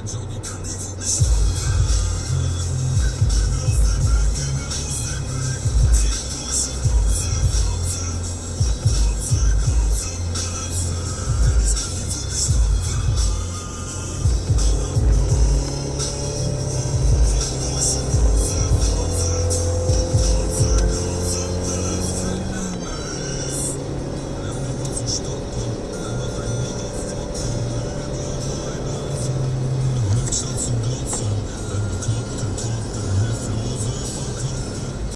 Angel, you could.